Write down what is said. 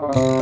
Bye.